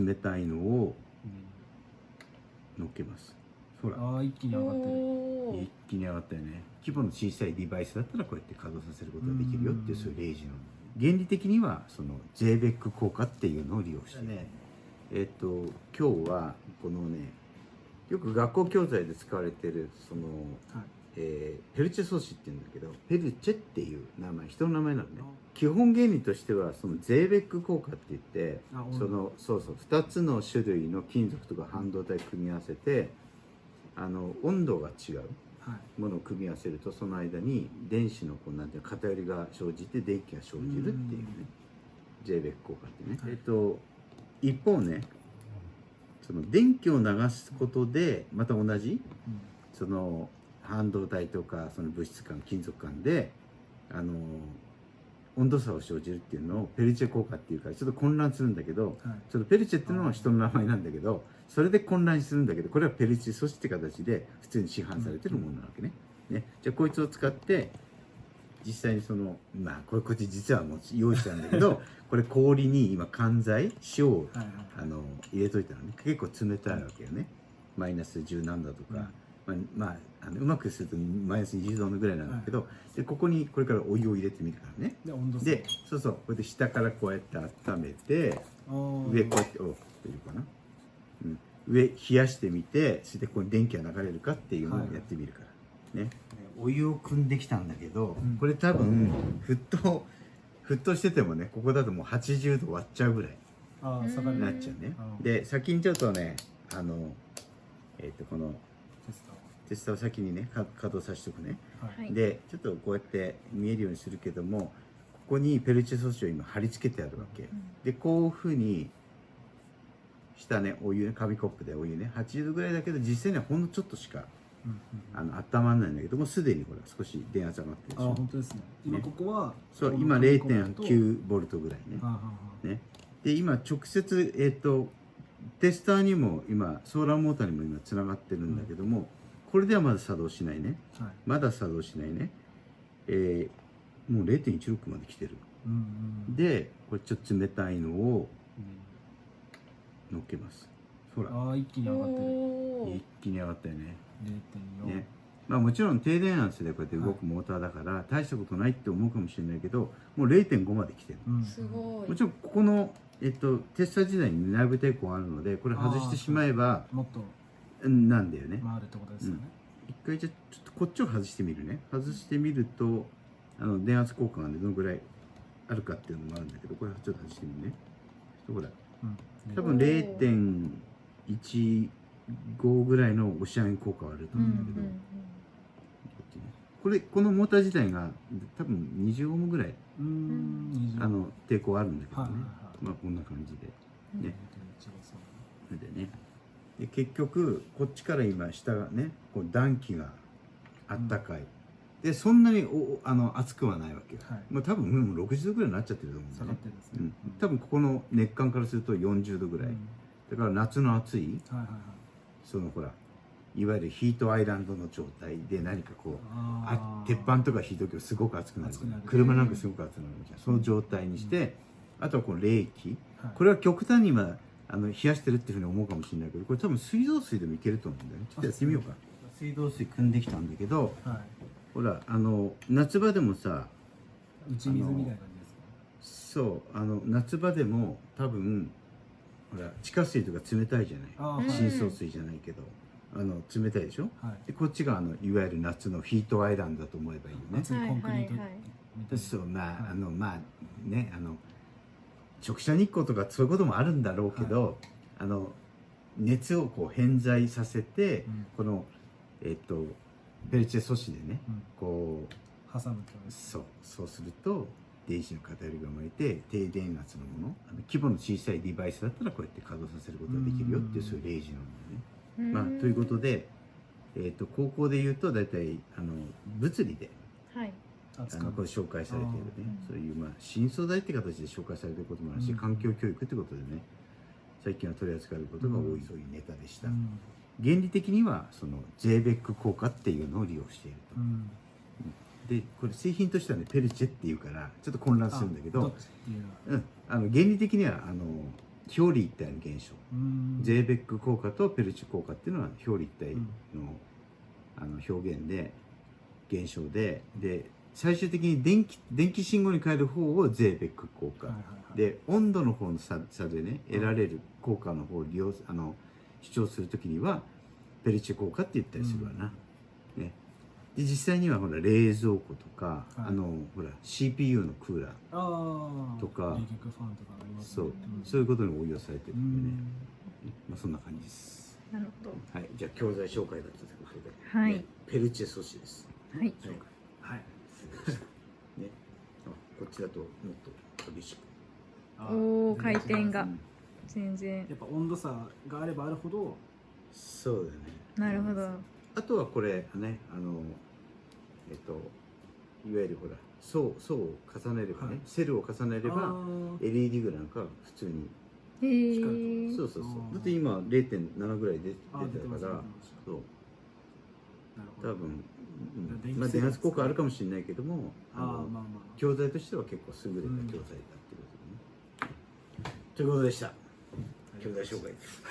冷たいのを乗っけます。ほら。ああ一気に上がってる。一気に上がったよね。規模の小さいデバイスだったらこうやって稼働させることができるよっていうそういう例示なの。原理的にはその JBEC 効果っていうのを利用して。ね。えっ、と今日はこのねよく学校教材で使われてるその、はいえーペルチェ素子っていうんだけどペルチェっていう名前人の名前なのね。基本原理としてはその JBEC 効果って言ってそのそうそう2つの種類の金属とか半導体組み合わせてあの温度が違うはい。ものを組み合わせるとその間に電子のこうなんていうの偏りが生じて電気が生じるっていうね JBEC 効果ってね、はい。えっと一方ねその電気を流すことでまた同じうん。その半導体とかその物質間金属間であの温度差を生じるっていうのをペルチェ効果っていうからちょっと混乱するんだけどはい。そのペルチェっていうのは人の名前なんだけどそれで混乱するんだけどこれはペルチェ素子って形で普通に市販されてるものなわけね。ね。じゃあこいつを使って実際にそのまあこれこっち実はもう用意したんだけど これ氷に今缶剤塩をはいはい。あの入れといたのね。結構冷たいわけよね。マイナス10何度とか、まあ、まああのうまくするとマイナス20度ぐらいなんだけど、でここにこれからお湯を入れてみるからね。で温度差。でそうそうこれで下からこうやって温めて上上こうやってお大丈夫かな、うん、上冷やしてみてそれでここに電気が流れるかっていうのをやってみるから、ね。お湯を汲んできたんだけど、うん。これ多分沸騰沸騰しててもねここだともう80度割っちゃうぐらいああ下がる。なっちゃうね。うん。で先にちょっとねあのえっ、とこのテストテスターを先にねか稼働させておくね。はい。はい。でちょっとこうやって見えるようにするけどもここにペルチェ素子を今貼り付けてあるわけ、でこういうふうに下ねお湯ね紙コップでお湯ね80度ぐらいだけど実際にはほんのちょっとしかうんうんあの温まらないんだけどもうすでにほら少し電圧上がってるでし。あょ本当ですね。今ここはそう今0.9ボルトぐらいね。はあはあはね。で今直接えっ、とテスターにも今ソーラーモーターにも今つながってるんだけども、これではまだ作動しないね。はい。まだ作動しないね。えーもう0.16まで来てる。うんうん。でこれちょっと冷たいのをうん乗っけます。ほら。ああ一気に上がってる。一気に上がったよね。0.4ね。まあもちろん低電圧でこうやって動くモーターだから大したことないって思うかもしれないけどもう0.5まで来てる。うん。すごい。もちろんここの、えっと、テスター時代に内部抵抗あるのでこれ外してしまえばもっとうんなんだよね。回るってことですよね。一回じゃあちょっとこっちを外してみるね。外してみるとあの電圧効果がねどのぐらいあるかっていうのもあるんだけどこれちょっと外してみるね。ほらうん。多分0.15ぐらいの押し上げ効果はあるとうんうん思うんだけど、こっちね。これこのモーター自体が多分20オームぐらいうん20あの抵抗あるんだけどね、はいはいはい。まあこんな感じで。うんねそれでねで結局こっちから今下がねこう暖気があったかい、でそんなにおあの熱くはないわけよ、はい。まあ多分もう60度ぐらいになっちゃってると思うんだね。ね。うん、多分ここの熱感からすると40度ぐらい、うん。だから夏の暑いはいはいはい。そのほらいわゆるヒートアイランドの状態で何かこうあ鉄板とか火時すごく熱くなる車なんかすごく熱くなるじゃん。その状態にして、あとはこの冷気。はい。これは極端に今あの冷やしてるっていうふうに思うかもしれないけどこれ多分水道水でもいけると思うんだよね。ちょっとやってみようか。水道水汲んできたんだけどはい。ほらあの夏場でもさ打ち水みたいな感じですそうあの夏場でも多分ほら地下水とか冷たいじゃない？深層水じゃないけどあの冷たいでしょ？はい。でこっちがあのいわゆる夏のヒートアイランドだと思えばいいよね。熱いコンクリートはいはいはい。そうまあ、はいあのまあねあの直射日光とかそういうこともあるんだろうけど、あの熱をこう偏在させて、うん。このえっとペルチェ素子でねうん。こう挟むと。そうそうすると電子の偏りが生まれて低電圧のものあの規模の小さいデバイスだったらこうやって稼働させることができるよっていううん。そういう例示なんだよね。うん。まあ、ということで、えっと高校で言うと大体あの物理ではいあのこれ紹介されているね。そういうまあ新素材って形で紹介されていることもあるし、うん。環境教育ってことでね最近は取り扱われることが多い、そういうネタでした、うん。原理的にはその JBEC 効果っていうのを利用していると、うん。でこれ製品としてはねペルチェっていうからちょっと混乱するんだけどうん、あの原理的にはあの表裏一体の現象、うん。ゼーベック効果とペルチュ効果っていうのは表裏一体の,、うん。あの表現で現象でで最終的に電気電気信号に変える方をゼーベック効果、はいはいはい。で温度の方の差差でね得られる効果の方を利用あの主張するときにはペルチュ効果って言ったりするわな、ね、で実際にはほら冷蔵庫とか、はい。あのほら CPU のクーラーとか。そう、んそういうことに応用されてるうんでね、ん。まあ、そんな感じです。なるほど。はい。じゃあ教材紹介だったということで、はい。ねペルチェ素子です。はいはい。はい ね。あこっちだともっと厳しく。あおー回転が。うん。全然。やっぱ温度差があればあるほど。そうだよね。なるほど。あとはこれねあのえっといわゆるほら層層を重ねればね、はい。セルを重ねれば LED グなんかは普通にへ光えそうそうそう。だって今0.7ぐらい出てたから。そう。なるほど。多分、うん電気まあ、電圧効果あるかもしれないけどもああまあまあ。教材としては結構優れた教材だっていうことでね、ということでした。教材紹介です